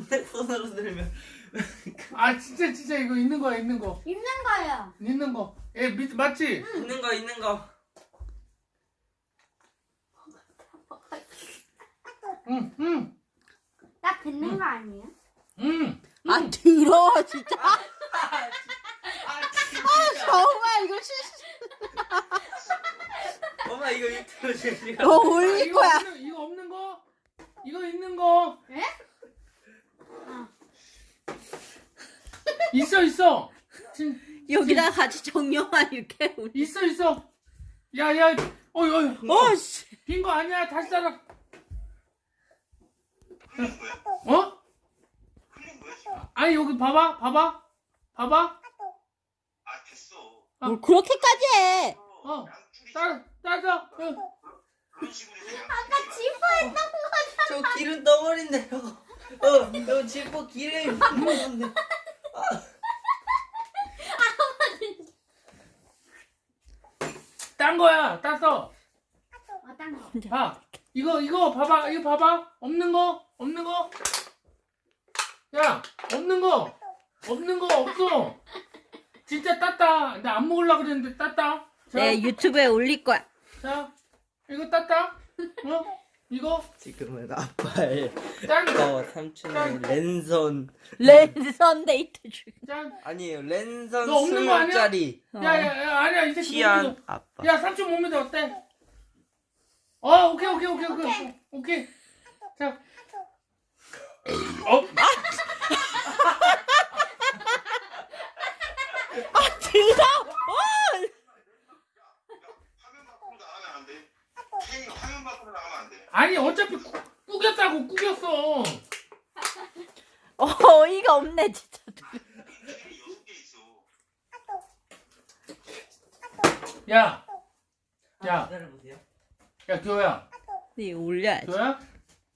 반대손으로 들면 아 진짜 진짜 이거 있는 거야 있는 거 있는 거예요. 있는 거. 예 밑- 맞지? 있는 거 있는 거. 응 응. 딱 듣는 거 아니에요? 응. 아 더러워 진짜. 아, 정말 이거 실수. 엄마 이거 유튜브 제가 너 아, 올릴 이거 거야. 없는, 이거 없는 거? 이거 있는 거? 예? 있어 있어. 진, 여기다 같이 정령아 이렇게. 올려. 있어 있어. 야야. 어이 어이. 어 씨. 빈거 아니야. 다시 따라. 어? 아니 여기 봐봐 봐봐 봐봐. 아 됐어. 뭘 그렇게까지 해. 어. 따라 따라. 어. 그런 식으로 해서 아까 지퍼 했던 거잖아. 저 기름 덩어리인데 요 어, 저 지퍼 기름 덩어리인데. 딴 거야. 땄어. 어떤 거? 봐. 이거 이거 봐봐. 이거 봐봐. 없는 거 없는 거. 야 없는 거 없는 거 없어. 진짜 땄다. 나 안 먹으려 그랬는데 땄다. 자, 내 유튜브에 올릴 거야. 자 이거 땄다. 어? 이거 지금은 아빠의 짠. 어 삼촌의 랜선 랜선 데이트 중. 짠. 아니에요 랜선 너 없는 거 아니야? 수짜리 어. 야야 야, 아니야 이 새끼 티안 먹는 아빠. 거. 야 삼촌 먹는 데 어때? 어 오케이 오케이 오케이 오케이 오케이. 오케이. 자. 어? 더러워. 화면 밖으로 나가면 안 돼. K 나가면 안 돼. 아니 어차피 꾸, 꾸겼다고 꾸겼어. 어, 어이가 없네 진짜. 야. 야. 기다려보세요. 야 교야. 네 올려야지. 교야.